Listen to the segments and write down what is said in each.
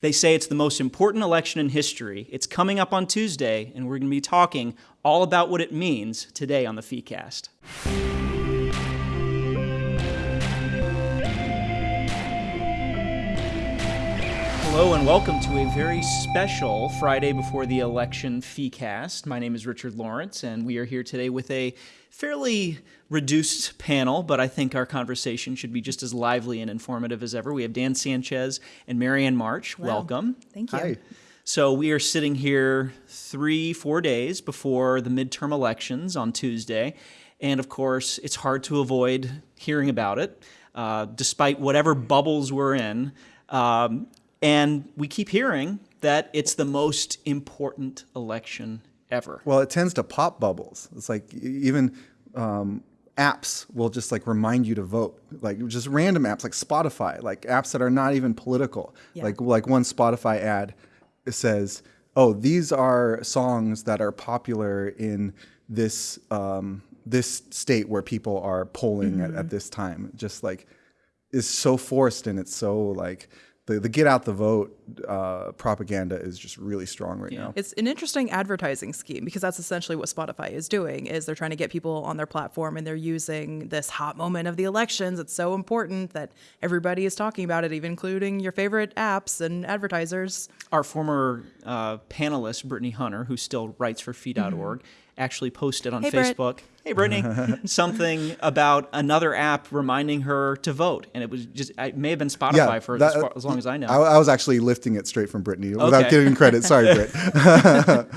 They say it's the most important election in history. It's coming up on Tuesday, and we're going to be talking all about what it means today on the FeeCast. Hello and welcome to a very special Friday before the election FeeCast. My name is Richard Lawrence, and we are here today with a fairly reduced panel, but I think our conversation should be just as lively and informative as ever. We have Dan Sanchez and Marianne March. Hello. Welcome. Thank you. Hi. So we are sitting here three, four days before the midterm elections on Tuesday. And of course, it's hard to avoid hearing about it, uh, despite whatever bubbles we're in. Um, and we keep hearing that it's the most important election ever. Well, it tends to pop bubbles. It's like even um, apps will just like remind you to vote, like just random apps like Spotify, like apps that are not even political. Yeah. Like like one Spotify ad says, "Oh, these are songs that are popular in this um, this state where people are polling at, at this time." Just like is so forced and it's so like the, the get out the vote uh, propaganda is just really strong right now. It's an interesting advertising scheme because that's essentially what Spotify is doing is they're trying to get people on their platform and they're using this hot moment of the elections. It's so important that everybody is talking about it, even including your favorite apps and advertisers. Our former uh, panelist, Brittany Hunter, who still writes for Fee.org, actually posted on Hey, Britt. Hey, Brittany, something about another app reminding her to vote. And it was just, it may have been Spotify for that- as, far, as long as I know. I, I was actually lifting it straight from Brittany without giving credit. Sorry, Britt.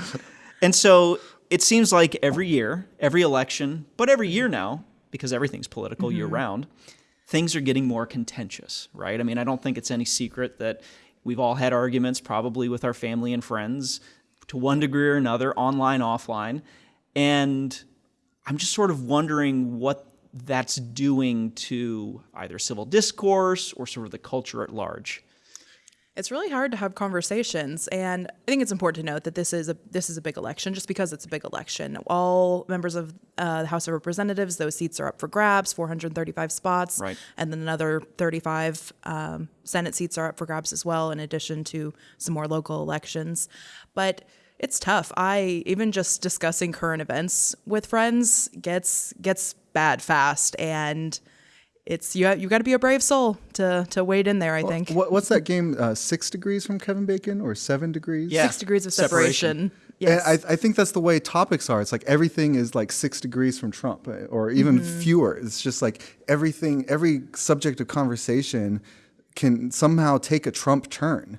And so it seems like every year, every election, but every year now, because everything's political mm-hmm. year round, things are getting more contentious, right? I mean, I don't think it's any secret that we've all had arguments, probably with our family and friends, to one degree or another, online, offline. And I'm just sort of wondering what that's doing to either civil discourse or sort of the culture at large. It's really hard to have conversations, and I think it's important to note that this is a this is a big election. Just because it's a big election, all members of uh, the House of Representatives, those seats are up for grabs, 435 spots, Right. and then another 35 um, Senate seats are up for grabs as well, in addition to some more local elections. But it's tough. I even just discussing current events with friends gets gets bad fast, and it's you you got to be a brave soul to to wade in there. I think. what, what's that game? Uh, six degrees from Kevin Bacon or seven degrees? Yeah. six degrees of Separation. separation. Yes. And I, I think that's the way topics are. It's like everything is like six degrees from Trump, uh, or even Mm-hmm. fewer. It's just like everything, every subject of conversation can somehow take a Trump turn.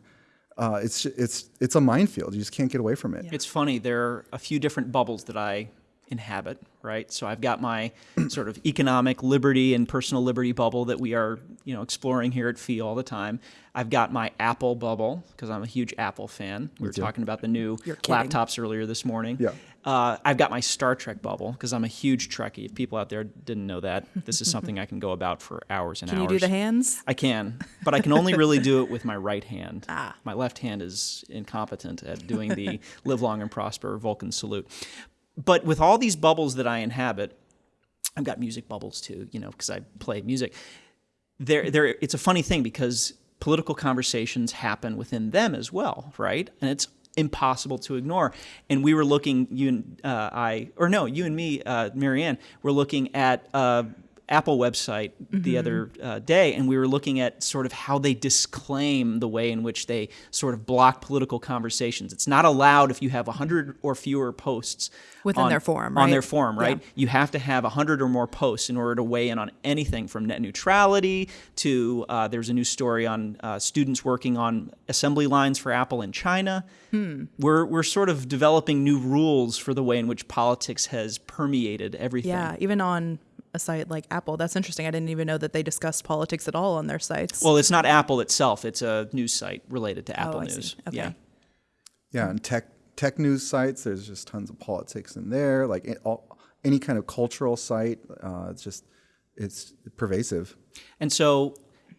Uh, it's it's it's a minefield. You just can't get away from it. It's funny. There are a few different bubbles that I inhabit, right? So I've got my sort of economic liberty and personal liberty bubble that we are, you know, exploring here at Fee all the time. I've got my Apple bubble because I'm a huge Apple fan. We were talking about the new laptops earlier this morning. Yeah. Uh, I've got my Star Trek bubble because I'm a huge Trekkie. If people out there didn't know that, this is something I can go about for hours and hours. Can you do the hands? I can, but I can only really do it with my right hand. Ah. My left hand is incompetent at doing the live long and prosper Vulcan salute. But with all these bubbles that I inhabit, I've got music bubbles too, you know, because I play music. There, there. It's a funny thing because political conversations happen within them as well, right? And it's impossible to ignore. And we were looking, you and uh, I, or no, you and me, uh, Marianne, were looking at uh, Apple website the other uh, day, and we were looking at sort of how they disclaim the way in which they sort of block political conversations. It's not allowed if you have 100 or fewer posts Within on- their forum, on their forum, right? Yeah. You have to have 100 or more posts in order to weigh in on anything from net neutrality to uh, there's a new story on uh, students working on assembly lines for Apple in China. Hmm. We're, we're sort of developing new rules for the way in which politics has permeated everything. Yeah, even on a site like Apple. That's interesting. I didn't even know that they discussed politics at all on their sites. Well, it's not Apple itself. It's a news site related to Apple Oh, I see. News. Okay. Yeah. Yeah, and tech tech news sites. There's just tons of politics in there. Like it, all, any kind of cultural site. Uh, it's just it's pervasive. And so,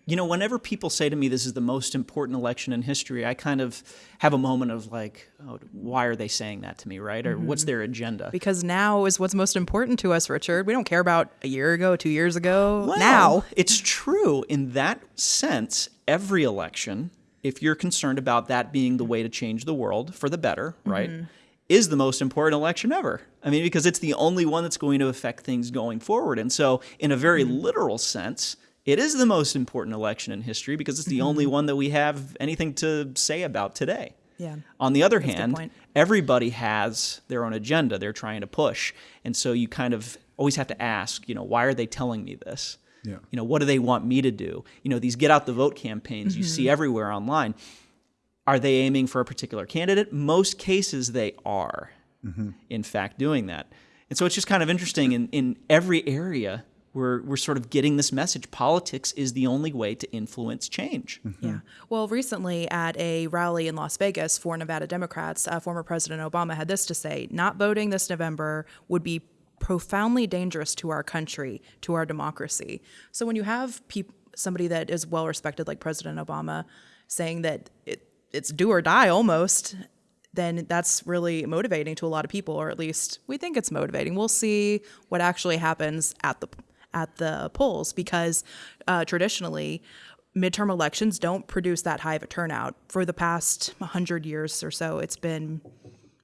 you know, whenever people say to me this is the most important election in history, I kind of have a moment of like, oh, why are they saying that to me, right? Or what's mm-hmm. their agenda? because now is what's most important to us, Richard. We don't care about a year ago, two years ago. Well, now, it's true in that sense. Every election if you're concerned about that being the way to change the world for the better, right, mm-hmm. is the most important election ever. I mean, because it's the only one that's going to affect things going forward. And so, in a very mm-hmm. literal sense, it is the most important election in history because it's the mm-hmm. only one that we have anything to say about today. Yeah. On the other a good hand, everybody has their own agenda they're trying to push. And so you kind of always have to ask, you know, why are they telling me this? Yeah. You know, what do they want me to do? You know, these get out the vote campaigns you see mm-hmm. everywhere online. Are they aiming for a particular candidate? Most cases they are, mm-hmm. in fact, doing that. And so it's just kind of interesting in, in every area we're, we're sort of getting this message. Politics is the only way to influence change. Yeah. Well, recently at a rally in Las Vegas for Nevada Democrats, uh, former President Obama had this to say Not voting this November would be profoundly dangerous to our country, to our democracy. So when you have peop- somebody that is well respected, like President Obama, saying that it, it's do or die almost, then that's really motivating to a lot of people, or at least we think it's motivating. We'll see what actually happens at the at the polls because uh, traditionally midterm elections don't produce that high of a turnout. For the past 100 years or so, it's been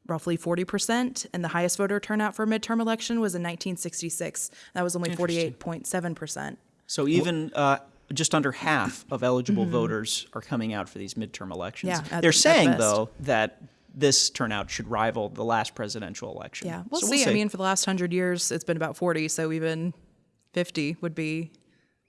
roughly 40%, and the highest voter turnout for a midterm election was in 1966. That was only 48.7%. So even uh, just under half of eligible voters are coming out for these midterm elections. Yeah, at- They're saying though that this turnout should rival the last presidential election. Yeah, we'll, So see. I mean, for the last 100 years, it's been about 40, so even 50 would be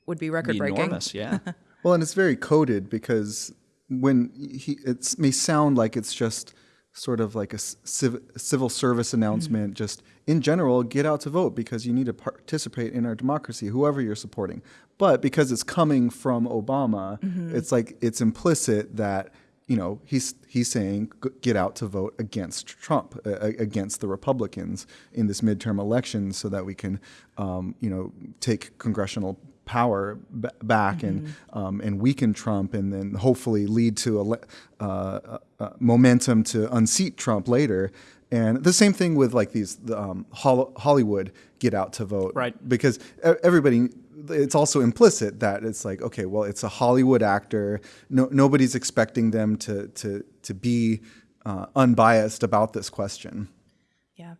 would be record Be breaking. enormous. Yeah. Well, and it's very coded because when he, it may sound like it's just sort of like a civ- civil service announcement, mm-hmm. just in general, get out to vote because you need to participate in our democracy, whoever you're supporting. But because it's coming from Obama, mm-hmm. it's like it's implicit that you know he's he's saying get out to vote against Trump, uh, against the Republicans in this midterm election, so that we can um, you know take congressional power b- back and um, and weaken Trump, and then hopefully lead to a uh, uh, uh, momentum to unseat Trump later. And the same thing with like these the, um, Hollywood get out to vote, Right. Because e- everybody, it's also implicit that it's like okay, well, it's a Hollywood actor. No, nobody's expecting them to to to be uh, unbiased about this question. Yeah.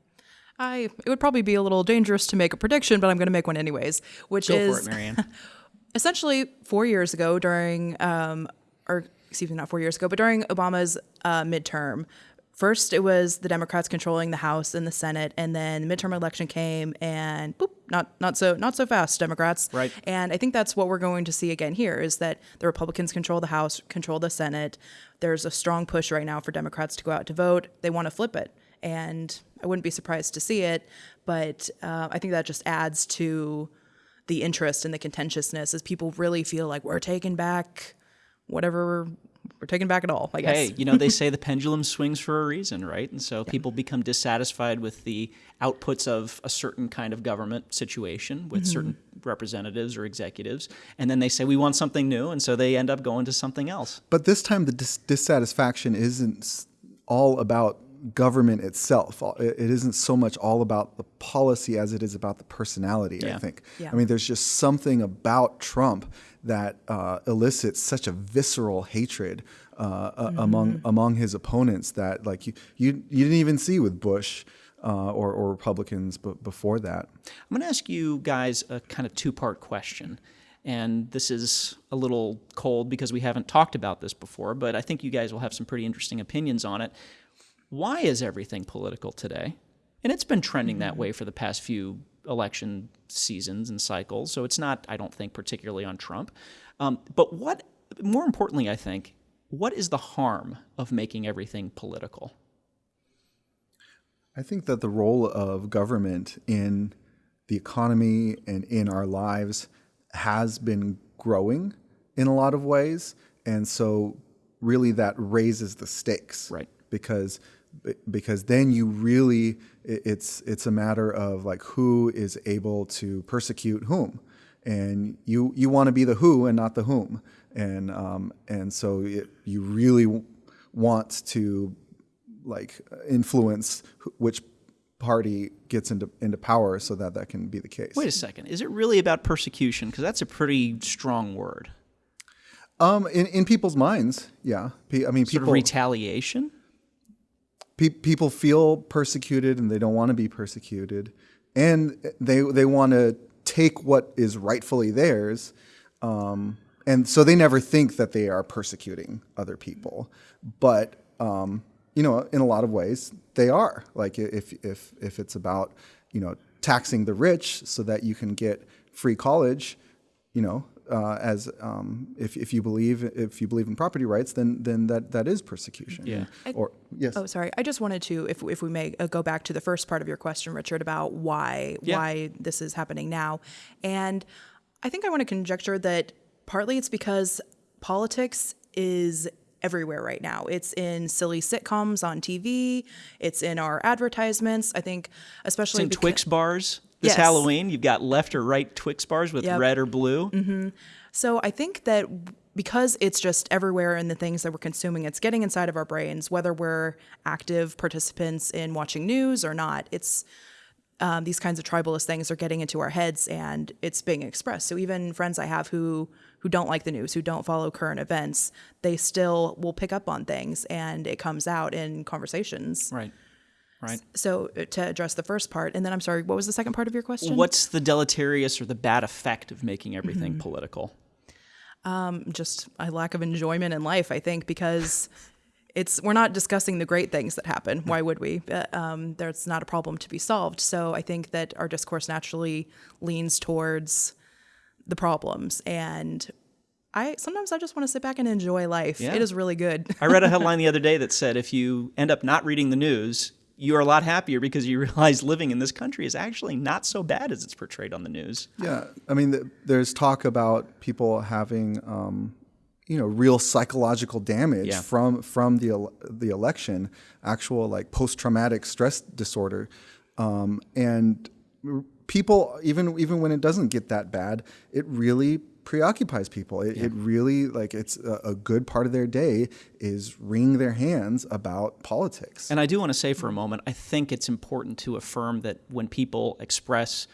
I it would probably be a little dangerous to make a prediction, but I'm going to make one anyways, which Go is for it, essentially four years ago during, um, or excuse me, not four years ago, but during Obama's uh, midterm. First, it was the Democrats controlling the House and the Senate, and then the midterm election came, and boop, not not so not so fast, Democrats. Right. And I think that's what we're going to see again here is that the Republicans control the House, control the Senate. There's a strong push right now for Democrats to go out to vote. They want to flip it, and I wouldn't be surprised to see it. But uh, I think that just adds to the interest and the contentiousness as people really feel like we're taking back whatever we're taking back it all. I guess. hey, you know, they say the pendulum swings for a reason, right? And so people become dissatisfied with the outputs of a certain kind of government situation with Mm-hmm. certain representatives or executives. And then they say, we want something new. And so they end up going to something else. But this time, the dis- dissatisfaction isn't all about government itself. It it isn't so much all about the policy as it is about the personality, I Yeah. think. Yeah. I mean, there's just something about Trump that uh, elicits such a visceral hatred uh, uh, among among his opponents that, like, you, you, you didn't even see with Bush. Uh, or, or Republicans, but before that, I'm going to ask you guys a kind of two part question. And this is a little cold because we haven't talked about this before, but I think you guys will have some pretty interesting opinions on it. Why is everything political today? And it's been trending that way for the past few election seasons and cycles. So it's not, I don't think, particularly on Trump. Um, but what, more importantly, I think, what is the harm of making everything political? I think that the role of government in the economy and in our lives has been growing in a lot of ways. And so, really, that raises the stakes. Right. Because because then you really it's it's a matter of like who is able to persecute whom and you you want to be the who and not the whom and um, and so it, you really want to like influence which party gets into into power so that that can be the case. Wait a second. Is it really about persecution? Because that's a pretty strong word. Um, in, in people's minds, yeah. I mean, Sort people of retaliation? Pe- people feel persecuted and they don't want to be persecuted, and they they want to take what is rightfully theirs, um, and so they never think that they are persecuting other people, but um, you know, in a lot of ways, they are. Like if if if it's about you know taxing the rich so that you can get free college, you know, uh, as um, if, if you believe if you believe in property rights, then then that that is persecution. Yeah. Or yes. Oh, sorry. I just wanted to, if if we may uh, go back to the first part of your question, Richard, about why Yeah. why this is happening now, and I think I want to conjecture that partly it's because politics is everywhere right now. It's in silly sitcoms on TV. It's in our advertisements. I think, especially in becau- Twix bars this Yes. Halloween. You've got left or right Twix bars with Yep. red or blue. So I think that because it's just everywhere in the things that we're consuming, it's getting inside of our brains, whether we're active participants in watching news or not. It's um, these kinds of tribalist things are getting into our heads and it's being expressed. So even friends I have who who don't like the news, who don't follow current events, they still will pick up on things and it comes out in conversations. Right. Right. So uh, to address the first part, and then I'm sorry, what was the second part of your question? What's the deleterious or the bad effect of making everything Mm-hmm. political? just a lack of enjoyment in life, I think, because it's we're not discussing the great things that happen. Why would we? Uh, Um, there's not a problem to be solved. So I think that our discourse naturally leans towards the problems, and I sometimes I just want to sit back and enjoy life. Yeah. It is really good. I read a headline the other day that said if you end up not reading the news, you are a lot happier because you realize living in this country is actually not so bad as it's portrayed on the news. Yeah, I mean, th- there's talk about people having, um, you know, real psychological damage Yeah. from from the el- the election, actual like post traumatic stress disorder, um, and people even even when it doesn't get that bad, it really preoccupies people. It, it really like it's a, a good part of their day is wringing their hands about politics. And I do want to say for a moment, I think it's important to affirm that when people express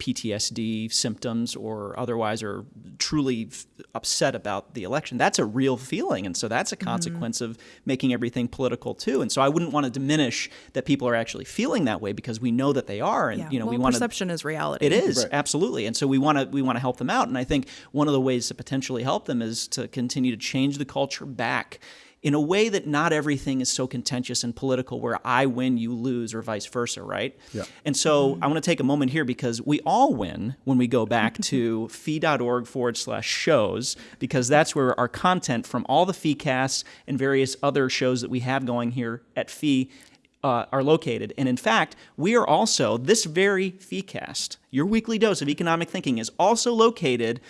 PTSD symptoms or otherwise are truly f- upset about the election, that's a real feeling. And so that's a mm-hmm. consequence of making everything political too. And so I wouldn't want to diminish that people are actually feeling that way because we know that they are. And, yeah. you know, well, we want to. perception is reality. It is Right. absolutely, and so we want to we want to help them out. And I think one of the ways to potentially help them is to continue to change the culture back in a way that not everything is so contentious and political, where I win, you lose, or vice versa, right? Yeah. And so I want to take a moment here because we all win when we go back to fee.org forward slash shows, because that's where our content from all the fee casts and various other shows that we have going here at fee uh, are located. And in fact, we are also, this very FeeCast, your weekly dose of economic thinking, is also located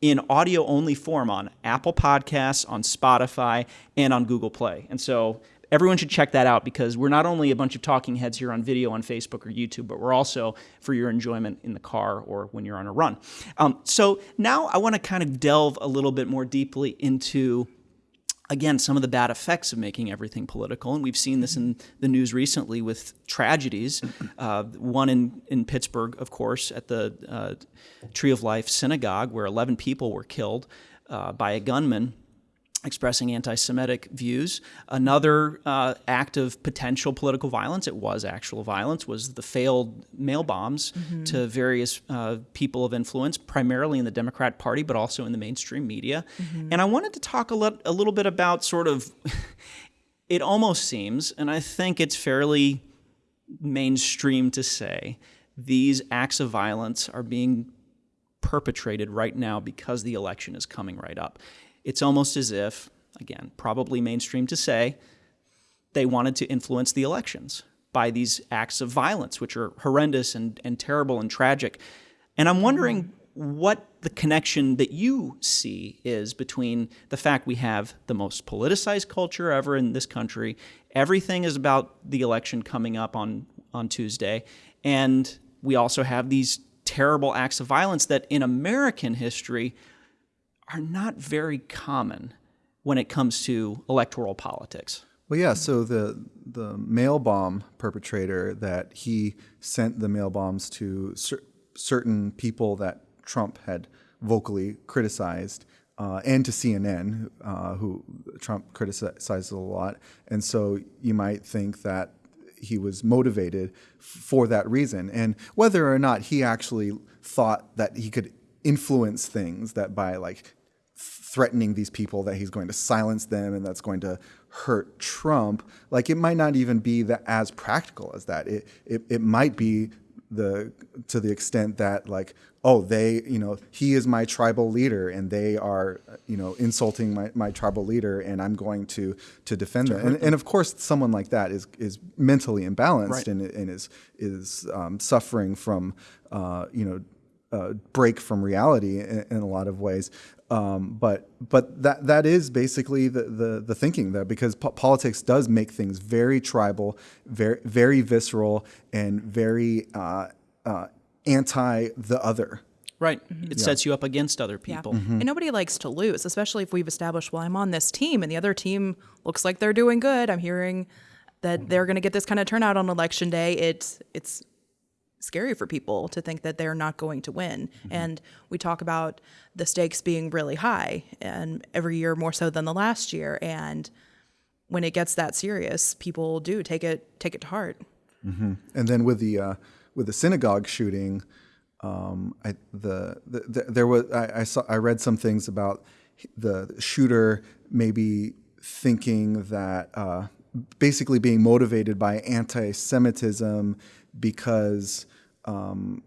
in audio only form on Apple Podcasts, on Spotify, and on Google Play. And so everyone should check that out because we're not only a bunch of talking heads here on video on Facebook or YouTube, but we're also for your enjoyment in the car or when you're on a run. Um, so now I want to kind of delve a little bit more deeply into again, some of the bad effects of making everything political. And we've seen this in the news recently with tragedies. Uh, one in, in Pittsburgh, of course, at the uh, Tree of Life Synagogue, where 11 people were killed uh, by a gunman expressing anti Semitic views. Another uh, act of potential political violence, it was actual violence, was the failed mail bombs to various uh, people of influence, primarily in the Democrat Party, but also in the mainstream media. And I wanted to talk a, a little bit about sort of, it almost seems, and I think it's fairly mainstream to say, these acts of violence are being perpetrated right now because the election is coming right up. It's almost as if, again, probably mainstream to say, they wanted to influence the elections by these acts of violence, which are horrendous and, and terrible and tragic. And I'm wondering mm-hmm. what the connection that you see is between the fact we have the most politicized culture ever in this country, everything is about the election coming up on, on Tuesday, and we also have these terrible acts of violence that in American history are not very common when it comes to electoral politics. Well, yeah. So the the mail bomb perpetrator that he sent the mail bombs to cer- certain people that Trump had vocally criticized. uh, and to CNN, uh, who Trump criticizes a lot. And so you might think that he was motivated for that reason. And whether or not he actually thought that he could influence things, that by like threatening these people that he's going to silence them and that's going to hurt Trump, like it might not even be that as practical as that. It, it, it might be the to the extent that like oh they you know he is my tribal leader and they are you know insulting my, my tribal leader and i'm going to to defend them and, and of course someone like that is is mentally imbalanced Right. and, and is is um, suffering from uh, you know uh, break from reality in, in a lot of ways. Um, but but that that is basically the the, the thinking that because po- politics does make things very tribal, very very visceral, and very uh, uh, anti the other. Right. It sets you up against other Yeah. people. And nobody likes to lose, especially if we've established, well, I'm on this team and the other team looks like they're doing good. I'm hearing that they're going to get this kind of turnout on election day. It's it's scary for people to think that they're not going to win. And we talk about the stakes being really high and every year more so than the last year and when it gets that serious, people do take it take it to heart. And then with the uh, with the synagogue shooting, um, I, the, the, the there was I, I saw I read some things about the shooter maybe thinking that uh, basically being motivated by anti-Semitism because um,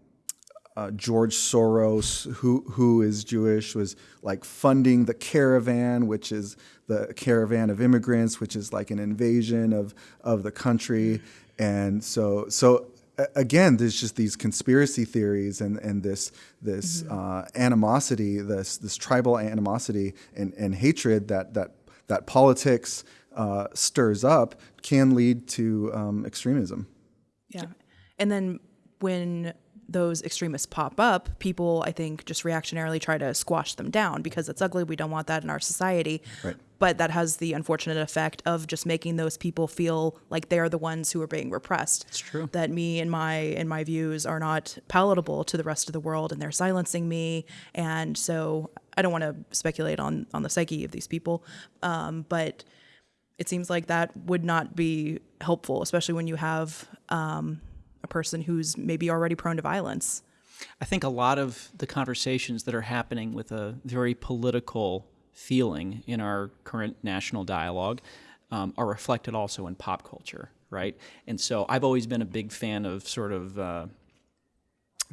uh, George Soros, who who is Jewish, was like funding the caravan, which is the caravan of immigrants, which is like an invasion of of the country, and so so again, there's just these conspiracy theories and and this this uh, animosity, this this tribal animosity and and hatred that that that politics uh, stirs up can lead to um, extremism. Yeah. And then when those extremists pop up, people, I think, just reactionarily try to squash them down because it's ugly. We don't want that in our society. Right. But that has the unfortunate effect of just making those people feel like they're the ones who are being repressed. It's true. That me and my and my views are not palatable to the rest of the world, and they're silencing me. And so I don't want to speculate on on the psyche of these people, um, but it seems like that would not be helpful, especially when you have um, a person who's maybe already prone to violence. I think a lot of the conversations that are happening with a very political feeling in our current national dialogue um, are reflected also in pop culture, right? And so I've always been a big fan of sort of uh,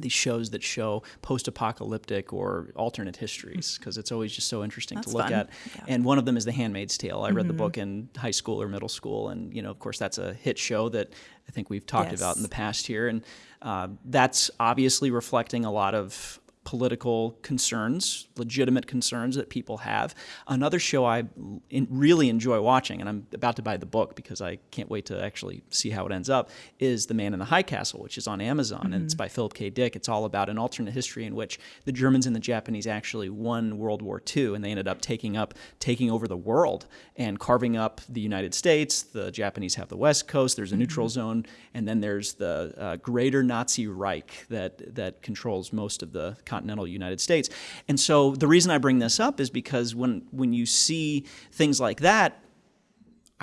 these shows that show post-apocalyptic or alternate histories because it's always just so interesting That's to look fun. at. Yeah. And one of them is The Handmaid's Tale. I read the book in high school or middle school, and you know, of course, that's a hit show that I think we've talked about in the past here, and uh, that's obviously reflecting a lot of political concerns, legitimate concerns that people have. Another show I in, really enjoy watching, and I'm about to buy the book because I can't wait to actually see how it ends up, is The Man in the High Castle, which is on Amazon, and it's by Philip K. Dick. It's all about an alternate history in which the Germans and the Japanese actually won World War II, and they ended up taking up taking over the world and carving up the United States. The Japanese have the West Coast. There's a neutral zone, and then there's the uh, Greater Nazi Reich that that controls most of the continental United States. And so the reason I bring this up is because when when you see things like that,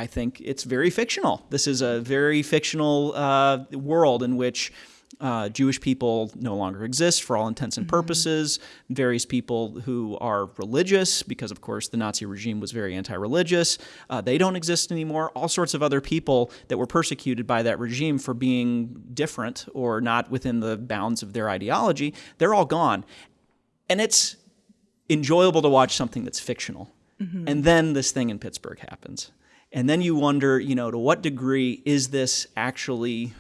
I think it's very fictional. This is a very fictional uh, world in which uh, Jewish people no longer exist for all intents and purposes. Various people who are religious, because of course the Nazi regime was very anti religious, uh, they don't exist anymore. All sorts of other people that were persecuted by that regime for being different or not within the bounds of their ideology, they're all gone. And it's enjoyable to watch something that's fictional. And then this thing in Pittsburgh happens. And then you wonder, you know, to what degree is this actually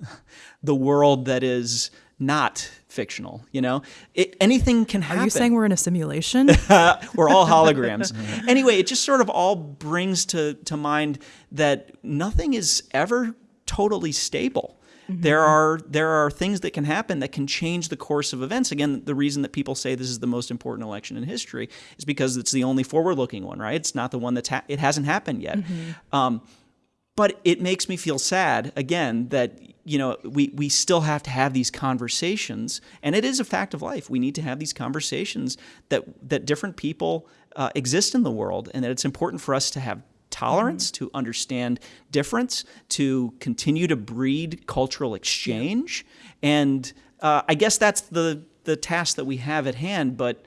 the world that is not fictional? You know, it, anything can happen. Are you saying we're in a simulation? We're all holograms. anyway, it just sort of all brings to, to mind that nothing is ever totally stable. There are there are things that can happen that can change the course of events. Again, the reason that people say this is the most important election in history is because it's the only forward-looking one, right? It's not the one that's ha- it hasn't happened yet. Um, but it makes me feel sad again that you know we, we still have to have these conversations and it is a fact of life we need to have these conversations that that different people uh, exist in the world, and that it's important for us to have tolerance, to understand difference, to continue to breed cultural exchange, and uh, I guess that's the the task that we have at hand. But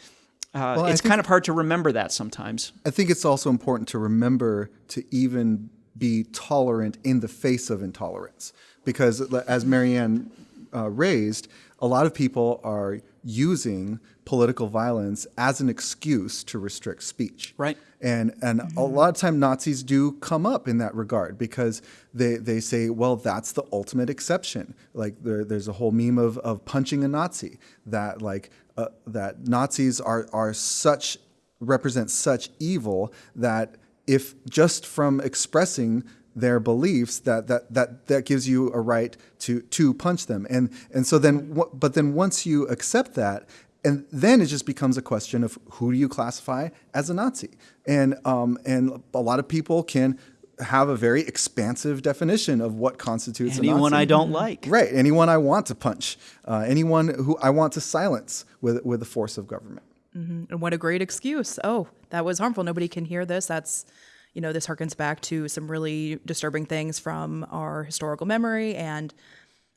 uh, Well, it's think- kind of hard to remember that sometimes. I think it's also important to remember to even be tolerant in the face of intolerance. Because as Marianne uh, raised, a lot of people are using political violence as an excuse to restrict speech. Right. And and a lot of time Nazis do come up in that regard because they, they say, well, that's the ultimate exception. Like there, there's a whole meme of, of punching a Nazi that like uh, that Nazis are are such represent such evil that if just from expressing their beliefs that that that that gives you a right to to punch them and and so then wh- but then once you accept that and then it just becomes a question of who do you classify as a Nazi and um and a lot of people can have a very expansive definition of what constitutes a Anyone I don't like. right anyone I want to punch uh, anyone who I want to silence with with the force of government And what a great excuse. Oh, that was harmful. Nobody can hear this. That's, you know, this harkens back to some really disturbing things from our historical memory. And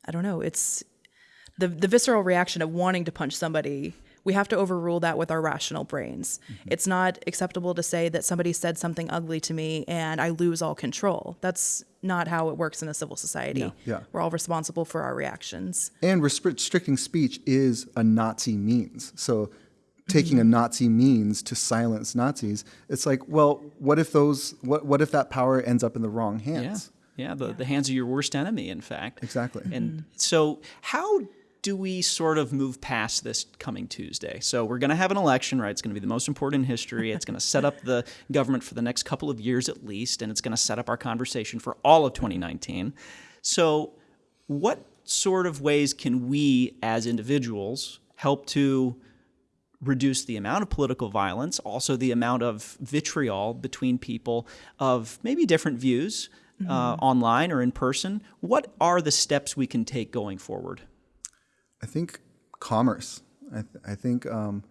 I don't know, it's the, the visceral reaction of wanting to punch somebody. We have to overrule that with our rational brains. Mm-hmm. It's not acceptable to say that somebody said something ugly to me and I lose all control. That's not how it works in a civil society. Yeah. We're all responsible for our reactions. And restricting speech is a Nazi means. So taking a mm-hmm. Nazi means to silence Nazis, it's like, well, what if those what what if that power ends up in the wrong Yeah, hands? yeah, the, the hands of your worst enemy, in fact. Exactly. And mm-hmm. so, how do we sort of move past this coming Tuesday? So, we're going to have an election, right? It's going to be the most important in history. It's going to set up the government for the next couple of years at least, and it's going to set up our conversation for all of 2019. So, what sort of ways can we as individuals help to reduce the amount of political violence, also the amount of vitriol between people of maybe different views uh, online or in person. What are the steps we can take going forward? I think commerce. I, th- I think um,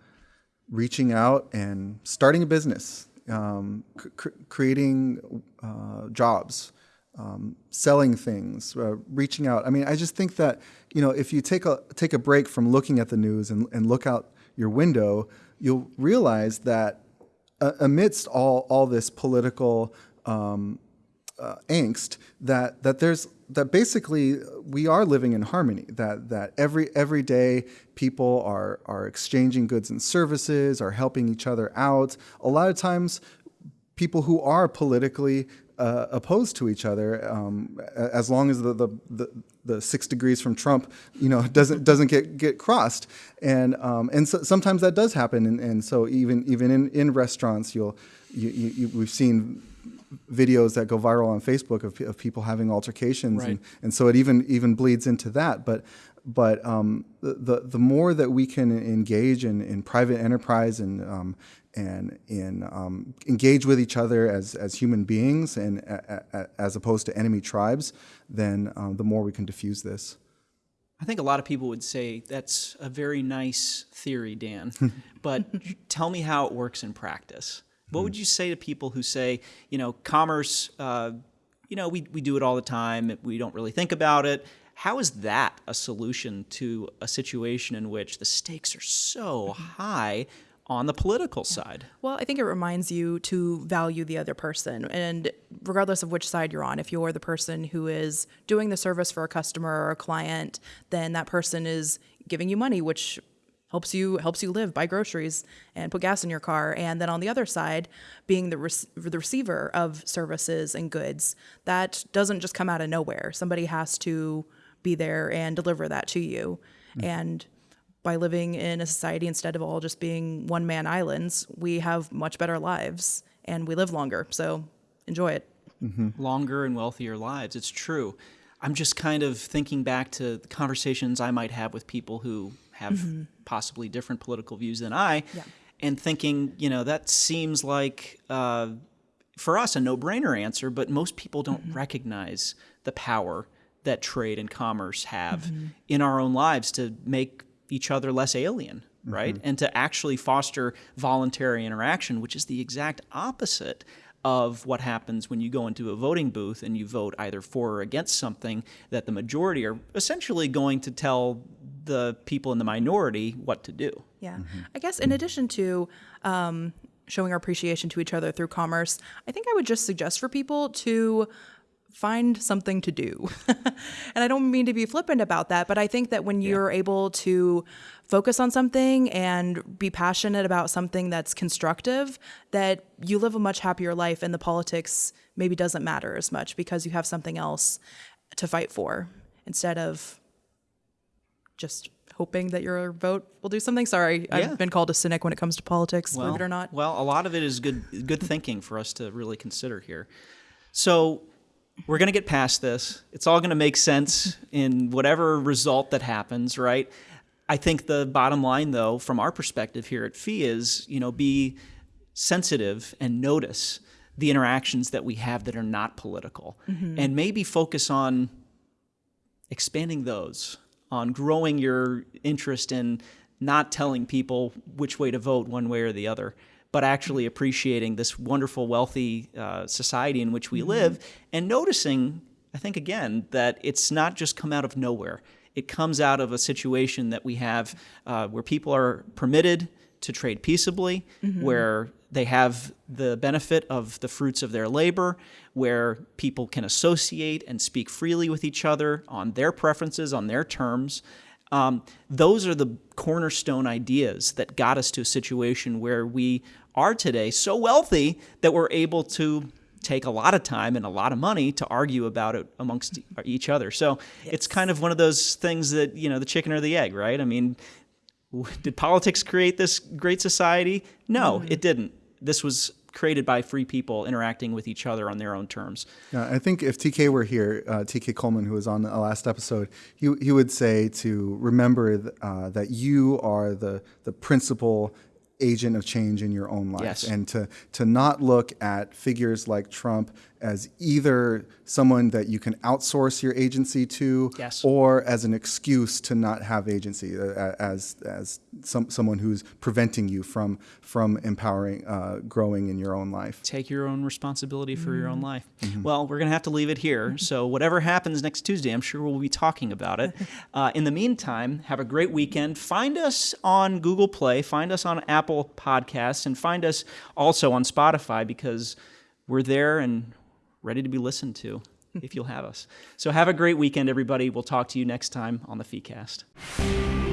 reaching out and starting a business, um, cr- creating uh, jobs, um, selling things, uh, reaching out. I mean, I just think that you know, if you take a take a break from looking at the news and, and look out your window, you'll realize that uh, amidst all all this political um, uh, angst that that there's that basically we are living in harmony that that every every day people are are exchanging goods and services are helping each other out. A lot of times people who are politically uh, opposed to each other, um, as long as the, the, the, the six degrees from Trump, you know, doesn't doesn't get, get crossed, and um, and so, sometimes that does happen, and, and so even even in, in restaurants, you'll you, you, you, we've seen videos that go viral on Facebook of, of people having altercations, and, Right. and so it even even bleeds into that. But but um, the, the the more that we can engage in, in private enterprise and um, and in um, engage with each other as as human beings and a, a, as opposed to enemy tribes, then um, the more we can diffuse this. I think a lot of people would say that's a very nice theory, Dan, but tell me how it works in practice. What would you say to people who say, you know, commerce, uh, you know, we, we do it all the time, we don't really think about it. How is that a solution to a situation in which the stakes are so high on the political side? Well, I think it reminds you to value the other person. And regardless of which side you're on, if you're the person who is doing the service for a customer or a client, then that person is giving you money, which helps you helps you live, buy groceries, and put gas in your car. And then on the other side, being the, rec- the receiver of services and goods, that doesn't just come out of nowhere. Somebody has to be there and deliver that to you. Mm. And by living in a society instead of all just being one man islands, we have much better lives and we live longer. So enjoy it. Mm-hmm. longer and wealthier lives. It's true. I'm just kind of thinking back to the conversations I might have with people who have mm-hmm. possibly different political views than I, Yeah. and thinking, you know, that seems like uh, for us a no-brainer answer, but most people don't mm-hmm. recognize the power that trade and commerce have in our own lives to make each other less alien. right? And to actually foster voluntary interaction, which is the exact opposite of what happens when you go into a voting booth and you vote either for or against something that the majority are essentially going to tell the people in the minority what to do. Yeah. I guess in addition to um, showing our appreciation to each other through commerce, I think I would just suggest for people to find something to do. and I don't mean to be flippant about that, but I think that when you're able to focus on something and be passionate about something that's constructive, that you live a much happier life and the politics maybe doesn't matter as much because you have something else to fight for instead of just hoping that your vote will do something. Sorry, Yeah. I've been called a cynic when it comes to politics, well, believe it or not. Well, a lot of it is good good thinking for us to really consider here. So we're going to get past this. It's all going to make sense in whatever result that happens, right? I think the bottom line, though, from our perspective here at Fee is, you know, be sensitive and notice the interactions that we have that are not political, mm-hmm. and maybe focus on expanding those, on growing your interest in not telling people which way to vote one way or the other, but actually appreciating this wonderful, wealthy uh, society in which we live and noticing, I think, again, that it's not just come out of nowhere. It comes out of a situation that we have uh, where people are permitted to trade peaceably, where they have the benefit of the fruits of their labor, where people can associate and speak freely with each other on their preferences, on their terms. Um, those are the cornerstone ideas that got us to a situation where we are today so wealthy that we're able to take a lot of time and a lot of money to argue about it amongst each other. So it's kind of one of those things that, you know, the chicken or the egg, right? I mean, did politics create this great society? No, it didn't. This was created by free people interacting with each other on their own terms. Yeah, I think if TK were here, uh, TK Coleman, who was on the last episode, he, he would say to remember th- uh, that you are the the principal agent of change in your own life, Yes. and to to not look at figures like Trump as either someone that you can outsource your agency to, Yes. or as an excuse to not have agency, uh, as as some someone who's preventing you from from empowering, uh, growing in your own life. take your own responsibility for your own life. Well, we're going to have to leave it here. So, whatever happens next Tuesday, I'm sure we'll be talking about it. Uh, in the meantime, have a great weekend. Find us on Google Play, find us on Apple Podcasts, and find us also on Spotify because we're there and ready to be listened to if you'll have us. So, have a great weekend, everybody. We'll talk to you next time on the FeeCast.